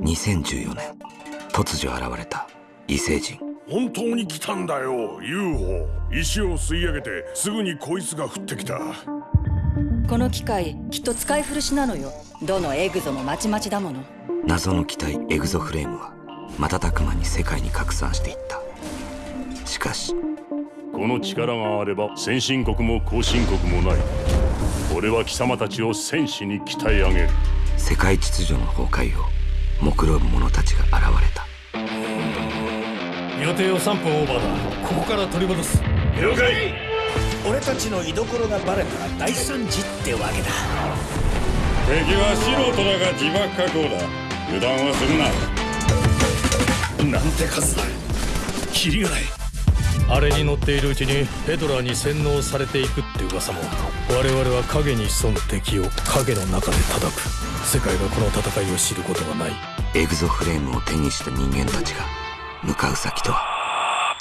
2014年突如現れた異星人。本当に来たんだよ UFO 石を吸い上げてすぐにこいつが降ってきた。この機械きっと使い古しなのよ。どのエグゾもまちまちだもの。謎の機体エグゾフレームは瞬く間に世界に拡散していった。しかしこの力があれば先進国も後進国もない。俺は貴様たちを戦士に鍛え上げる世界秩序の崩壊を目論む者たちが現れた。予定を3分オーバーだ。ここから取り戻す。了解。俺たちの居所がバレたら大惨事ってわけだ。敵は素人だが自爆加工だ。油断はするな。なんて数だ。キリがないあれに乗っているうちにペドラーに洗脳されていくって噂も。我々は影に潜む敵を影の中で叩く。世界がこの戦いを知ることはない。エグゾフレームを手にした人間たちが向かう先とは。